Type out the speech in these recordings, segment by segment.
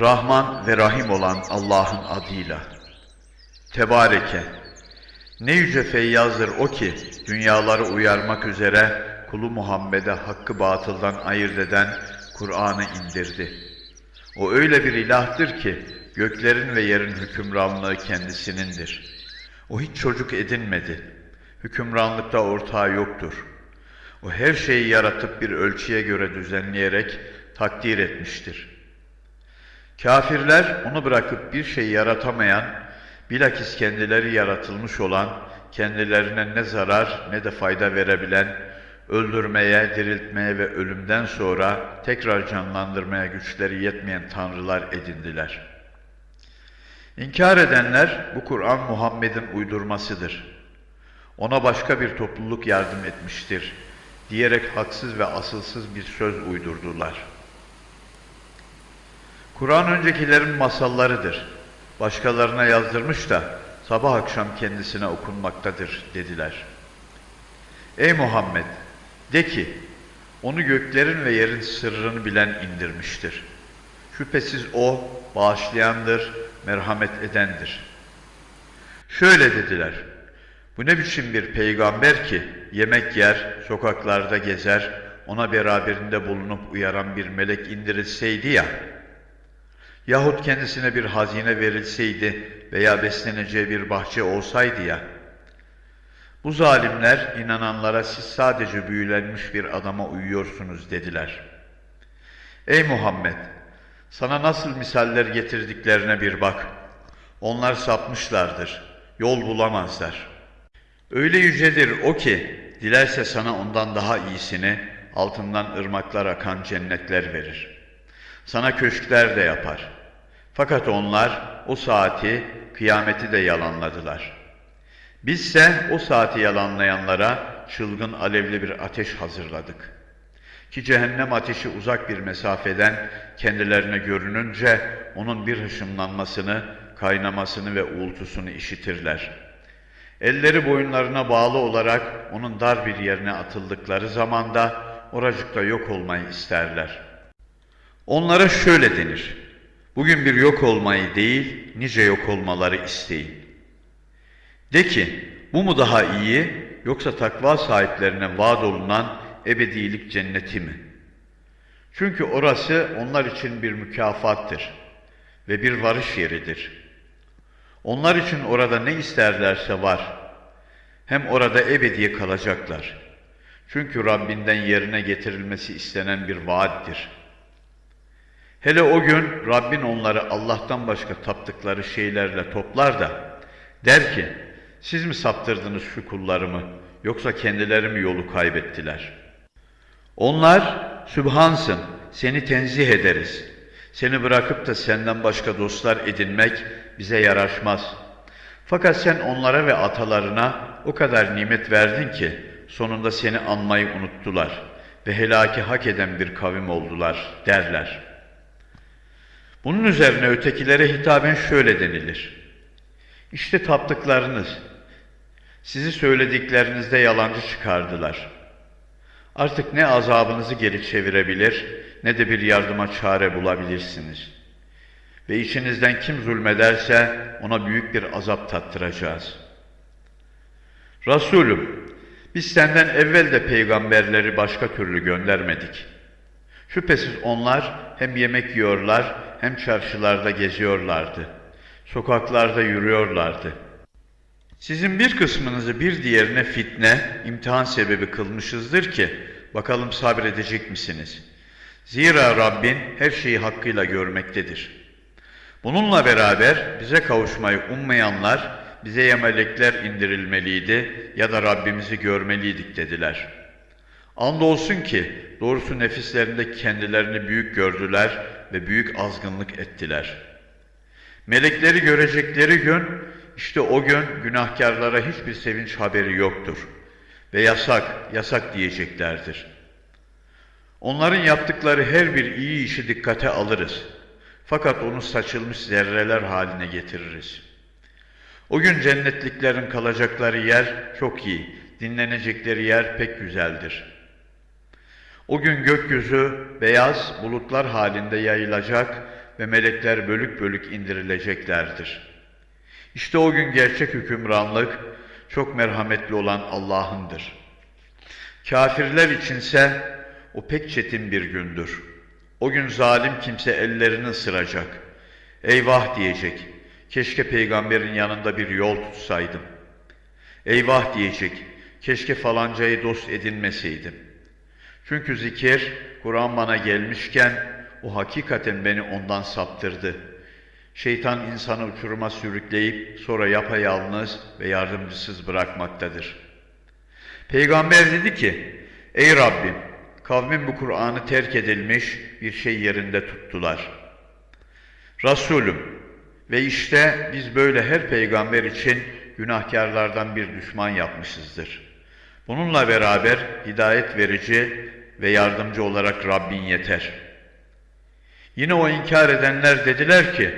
Rahman ve Rahim olan Allah'ın adıyla. Tebareke. Ne yüce feyyazdır o ki dünyaları uyarmak üzere kulu Muhammed'e hakkı batıldan ayırt eden Kur'an'ı indirdi. O öyle bir ilahtır ki göklerin ve yerin hükümranlığı kendisinindir. O hiç çocuk edinmedi. Hükümranlıkta ortağı yoktur. O her şeyi yaratıp bir ölçüye göre düzenleyerek takdir etmiştir.'' Kafirler onu bırakıp bir şey yaratamayan, bilakis kendileri yaratılmış olan, kendilerine ne zarar ne de fayda verebilen, öldürmeye, diriltmeye ve ölümden sonra tekrar canlandırmaya güçleri yetmeyen tanrılar edindiler. İnkar edenler bu Kur'an Muhammed'in uydurmasıdır. Ona başka bir topluluk yardım etmiştir diyerek haksız ve asılsız bir söz uydurdular.'' Kur'an öncekilerin masallarıdır. Başkalarına yazdırmış da sabah akşam kendisine okunmaktadır dediler. Ey Muhammed! De ki, onu göklerin ve yerin sırrını bilen indirmiştir. Şüphesiz o bağışlayandır, merhamet edendir. Şöyle dediler, bu ne biçim bir peygamber ki yemek yer, sokaklarda gezer, ona beraberinde bulunup uyaran bir melek indirilseydi ya, Yahut kendisine bir hazine verilseydi veya besleneceği bir bahçe olsaydı ya. Bu zalimler inananlara siz sadece büyülenmiş bir adama uyuyorsunuz dediler. Ey Muhammed! Sana nasıl misaller getirdiklerine bir bak. Onlar sapmışlardır, yol bulamazlar. Öyle yücedir o ki, dilerse sana ondan daha iyisini, altından ırmaklar akan cennetler verir. Sana köşkler de yapar. Fakat onlar o saati, kıyameti de yalanladılar. Bizse o saati yalanlayanlara çılgın alevli bir ateş hazırladık. Ki cehennem ateşi uzak bir mesafeden kendilerine görününce onun bir hışımlanmasını, kaynamasını ve uğultusunu işitirler. Elleri boyunlarına bağlı olarak onun dar bir yerine atıldıkları zamanda oracıkta yok olmayı isterler. Onlara şöyle denir. Bugün bir yok olmayı değil, nice yok olmaları isteyin. De ki, bu mu daha iyi, yoksa takva sahiplerine vaat olunan ebedilik cenneti mi? Çünkü orası onlar için bir mükafattır ve bir varış yeridir. Onlar için orada ne isterlerse var. Hem orada ebediye kalacaklar. Çünkü Rabbinden yerine getirilmesi istenen bir vaattir.'' Hele o gün Rabbin onları Allah'tan başka taptıkları şeylerle toplar da der ki siz mi saptırdınız şu kullarımı yoksa kendileri mi yolu kaybettiler? Onlar Sübhansın seni tenzih ederiz. Seni bırakıp da senden başka dostlar edinmek bize yaraşmaz. Fakat sen onlara ve atalarına o kadar nimet verdin ki sonunda seni anmayı unuttular ve helaki hak eden bir kavim oldular derler.'' Bunun üzerine ötekilere hitaben şöyle denilir. İşte taptıklarınız, sizi söylediklerinizde yalancı çıkardılar. Artık ne azabınızı geri çevirebilir, ne de bir yardıma çare bulabilirsiniz. Ve içinizden kim zulmederse ona büyük bir azap tattıracağız. Resulüm, biz senden evvel de peygamberleri başka türlü göndermedik. Şüphesiz onlar hem yemek yiyorlar hem çarşılarda geziyorlardı. Sokaklarda yürüyorlardı. Sizin bir kısmınızı bir diğerine fitne, imtihan sebebi kılmışızdır ki, bakalım sabredecek misiniz? Zira Rabbin her şeyi hakkıyla görmektedir. Bununla beraber bize kavuşmayı ummayanlar, bize ya melekler indirilmeliydi ya da Rabbimizi görmeliydik dediler. Andolsun ki doğrusu nefislerinde kendilerini büyük gördüler ve büyük azgınlık ettiler. Melekleri görecekleri gün, işte o gün günahkarlara hiçbir sevinç haberi yoktur. Ve yasak, yasak diyeceklerdir. Onların yaptıkları her bir iyi işi dikkate alırız. Fakat onu saçılmış zerreler haline getiririz. O gün cennetliklerin kalacakları yer çok iyi, dinlenecekleri yer pek güzeldir.'' O gün gökyüzü beyaz bulutlar halinde yayılacak, ve melekler bölük bölük indirileceklerdir. İşte o gün gerçek hükümranlık çok merhametli olan Allah'ındır. Kafirler içinse o pek çetin bir gündür. O gün zalim kimse ellerini ısıracak. Eyvah diyecek. Keşke peygamberin yanında bir yol tutsaydım. Eyvah diyecek. Keşke falancayı dost edinmeseydim. Çünkü zikir, Kur'an bana gelmişken o hakikaten beni ondan saptırdı. Şeytan insanı uçuruma sürükleyip sonra yapayalnız ve yardımcısız bırakmaktadır. Peygamber dedi ki, Ey Rabbim, kavmin bu Kur'an'ı terk edilmiş bir şey yerinde tuttular. Resulüm, ve işte biz böyle her peygamber için günahkarlardan bir düşman yapmışızdır. Bununla beraber hidayet verici ve yardımcı olarak Rabbin yeter. Yine o inkar edenler dediler ki,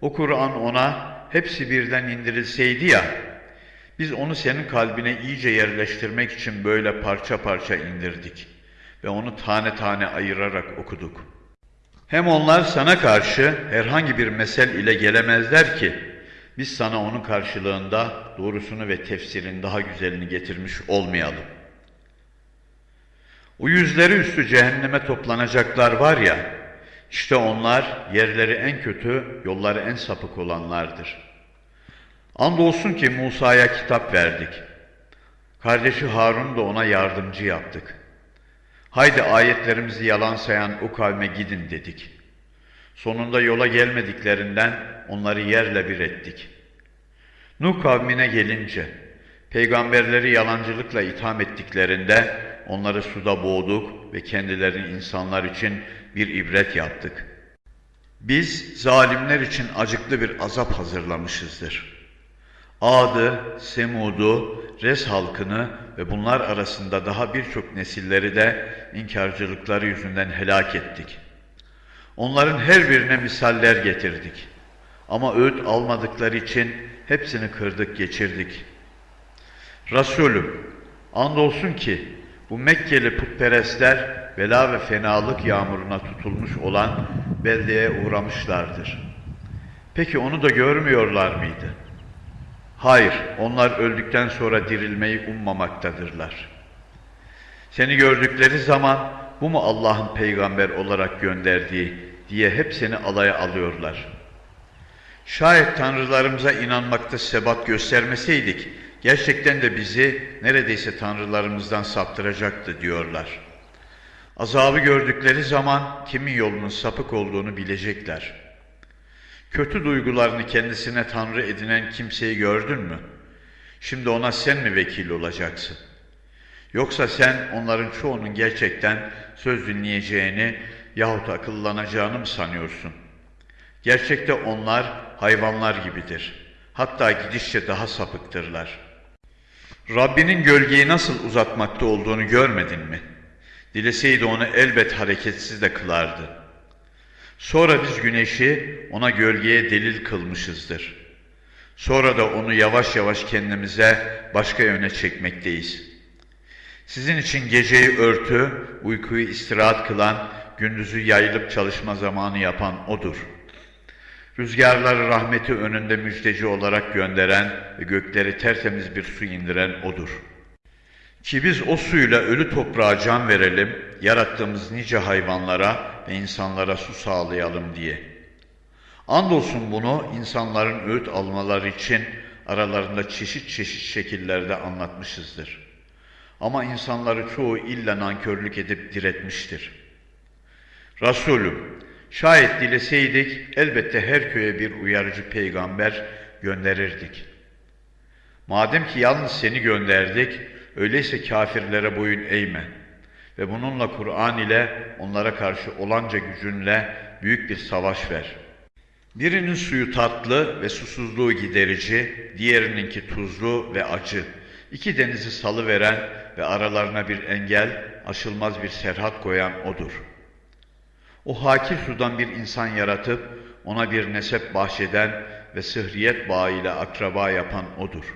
o Kur'an ona hepsi birden indirilseydi ya, biz onu senin kalbine iyice yerleştirmek için böyle parça parça indirdik ve onu tane tane ayırarak okuduk. Hem onlar sana karşı herhangi bir mesel ile gelemezler ki, biz sana onun karşılığında doğrusunu ve tefsirin daha güzelini getirmiş olmayalım. O yüzleri üstü cehenneme toplanacaklar var ya, işte onlar yerleri en kötü, yolları en sapık olanlardır. Andolsun ki Musa'ya kitap verdik. Kardeşi Harun da ona yardımcı yaptık. Haydi ayetlerimizi yalan sayan o kavme gidin dedik. Sonunda yola gelmediklerinden onları yerle bir ettik. Nuh kavmine gelince, peygamberleri yalancılıkla itham ettiklerinde onları suda boğduk ve kendilerini insanlar için bir ibret yaptık. Biz zalimler için acıklı bir azap hazırlamışızdır. Ad'ı, Semud'u, Res halkını ve bunlar arasında daha birçok nesilleri de inkarcılıkları yüzünden helak ettik. Onların her birine misaller getirdik. Ama öğüt almadıkları için hepsini kırdık geçirdik. Resulüm, andolsun ki bu Mekkeli putperestler bela ve fenalık yağmuruna tutulmuş olan beldeye uğramışlardır. Peki onu da görmüyorlar mıydı? Hayır, onlar öldükten sonra dirilmeyi ummamaktadırlar. Seni gördükleri zaman bu mu Allah'ın peygamber olarak gönderdiği diye hep seni alaya alıyorlar. Şayet tanrılarımıza inanmakta sebat göstermeseydik, gerçekten de bizi neredeyse tanrılarımızdan saptıracaktı diyorlar. Azabı gördükleri zaman kimin yolunun sapık olduğunu bilecekler. Kötü duygularını kendisine tanrı edinen kimseyi gördün mü? Şimdi ona sen mi vekil olacaksın? Yoksa sen onların çoğunun gerçekten söz dinleyeceğini yahut akıllanacağını mı sanıyorsun? Gerçekte onlar hayvanlar gibidir. Hatta gidişçe daha sapıktırlar. Rabbinin gölgeyi nasıl uzatmakta olduğunu görmedin mi? Dileseydi onu elbet hareketsiz de kılardı. Sonra biz güneşi ona gölgeye delil kılmışızdır. Sonra da onu yavaş yavaş kendimize başka yöne çekmekteyiz. Sizin için geceyi örtü, uykuyu istirahat kılan, gündüzü yayılıp çalışma zamanı yapan O'dur. Rüzgarları rahmeti önünde müjdeci olarak gönderen ve gökleri tertemiz bir su indiren O'dur. Ki biz o suyla ölü toprağa can verelim, yarattığımız nice hayvanlara ve insanlara su sağlayalım diye. Andolsun bunu insanların öğüt almaları için aralarında çeşit çeşit şekillerde anlatmışızdır. Ama insanları çoğu illa nankörlük edip diretmiştir. Resulüm, şayet dileseydik elbette her köye bir uyarıcı peygamber gönderirdik. Madem ki yalnız seni gönderdik, öyleyse kafirlere boyun eğme ve bununla Kur'an ile onlara karşı olanca gücünle büyük bir savaş ver. Birinin suyu tatlı ve susuzluğu giderici, diğerininki tuzlu ve acı. İki denizi salı veren ve aralarına bir engel, aşılmaz bir serhat koyan O'dur. O haki sudan bir insan yaratıp, ona bir nesep bahşeden ve sıhriyet bağıyla akraba yapan O'dur.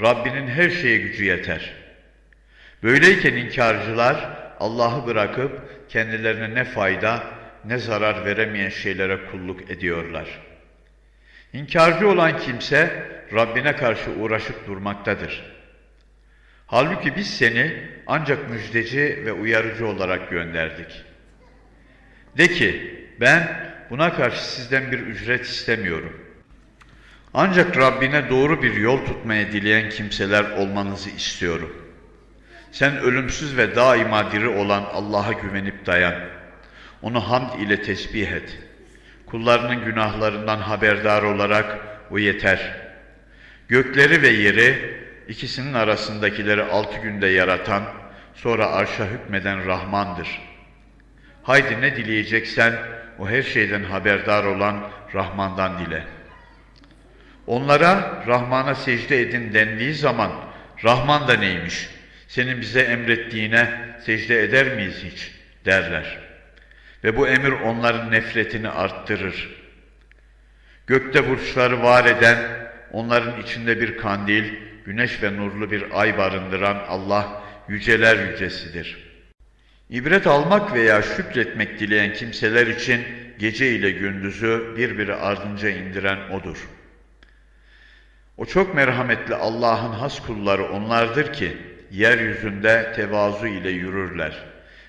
Rabbinin her şeye gücü yeter. Böyleyken inkarcılar Allah'ı bırakıp kendilerine ne fayda ne zarar veremeyen şeylere kulluk ediyorlar. İnkarcı olan kimse Rabbine karşı uğraşıp durmaktadır. Halbuki biz seni ancak müjdeci ve uyarıcı olarak gönderdik. De ki, ben buna karşı sizden bir ücret istemiyorum. Ancak Rabbine doğru bir yol tutmaya dileyen kimseler olmanızı istiyorum. Sen ölümsüz ve daima diri olan Allah'a güvenip dayan. Onu hamd ile tesbih et. Kullarının günahlarından haberdar olarak o yeter. Gökleri ve yeri, ikisinin arasındakileri altı günde yaratan, sonra arşa hükmeden Rahmandır. Haydi ne dileyeceksen, o her şeyden haberdar olan Rahman'dan dile. Onlara Rahman'a secde edin dendiği zaman, Rahman da neymiş, senin bize emrettiğine secde eder miyiz hiç derler. Ve bu emir onların nefretini arttırır. Gökte burçları var eden, onların içinde bir kandil, güneş ve nurlu bir ay barındıran Allah yüceler yücesidir. İbret almak veya şükretmek dileyen kimseler için gece ile gündüzü birbiri ardınca indiren O'dur. O çok merhametli Allah'ın has kulları onlardır ki, yeryüzünde tevazu ile yürürler.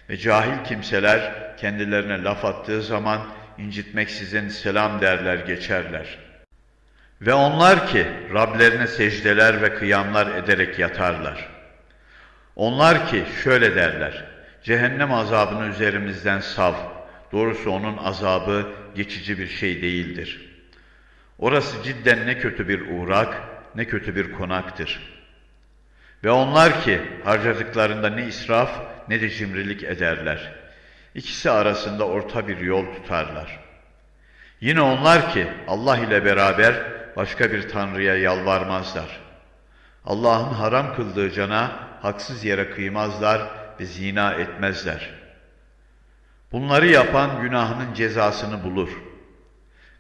Ve cahil kimseler kendilerine laf attığı zaman incitmeksizin selam derler geçerler. Ve onlar ki Rablerine secdeler ve kıyamlar ederek yatarlar. Onlar ki şöyle derler, cehennem azabını üzerimizden sav, doğrusu onun azabı geçici bir şey değildir. Orası cidden ne kötü bir uğrak, ne kötü bir konaktır.'' Ve onlar ki harcadıklarında ne israf ne de cimrilik ederler. İkisi arasında orta bir yol tutarlar. Yine onlar ki Allah ile beraber başka bir tanrıya yalvarmazlar. Allah'ın haram kıldığı cana haksız yere kıymazlar ve zina etmezler. Bunları yapan günahının cezasını bulur.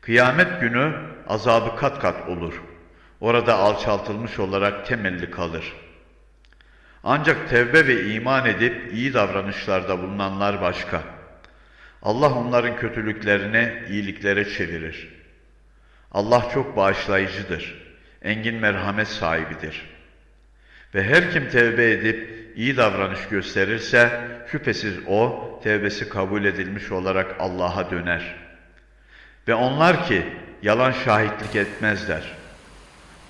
Kıyamet günü azabı kat kat olur. Orada alçaltılmış olarak temelli kalır.'' Ancak tevbe ve iman edip iyi davranışlarda bulunanlar başka. Allah onların kötülüklerini iyiliklere çevirir. Allah çok bağışlayıcıdır. Engin merhamet sahibidir. Ve her kim tevbe edip iyi davranış gösterirse şüphesiz o tevbesi kabul edilmiş olarak Allah'a döner. Ve onlar ki yalan şahitlik etmezler.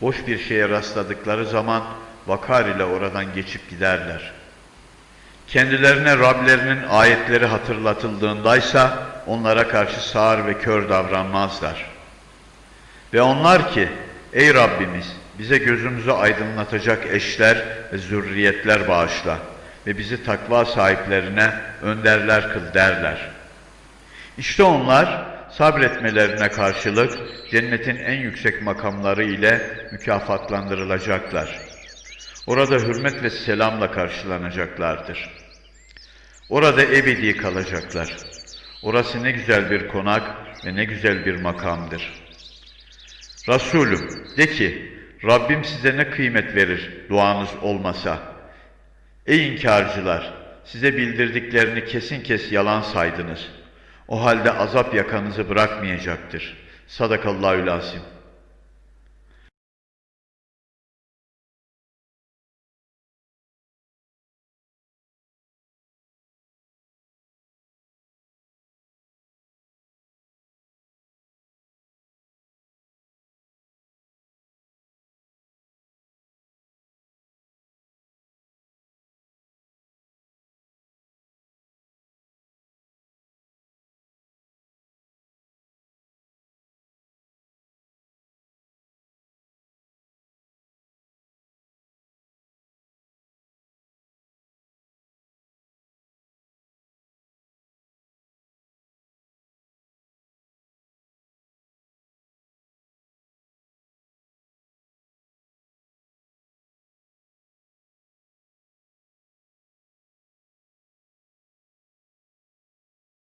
Boş bir şeye rastladıkları zaman vakar ile oradan geçip giderler. Kendilerine Rablerinin ayetleri hatırlatıldığındaysa onlara karşı sağır ve kör davranmazlar. Ve onlar ki ey Rabbimiz bize gözümüzü aydınlatacak eşler ve zürriyetler bağışla ve bizi takva sahiplerine önderler kıl derler. İşte onlar sabretmelerine karşılık cennetin en yüksek makamları ile mükafatlandırılacaklar.'' Orada hürmet ve selamla karşılanacaklardır. Orada ebedi kalacaklar. Orası ne güzel bir konak ve ne güzel bir makamdır. Resulüm de ki Rabbim size ne kıymet verir duanız olmasa. Ey inkarcılar size bildirdiklerini kesin kes yalan saydınız. O halde azap yakanızı bırakmayacaktır. Sadakallahül azim.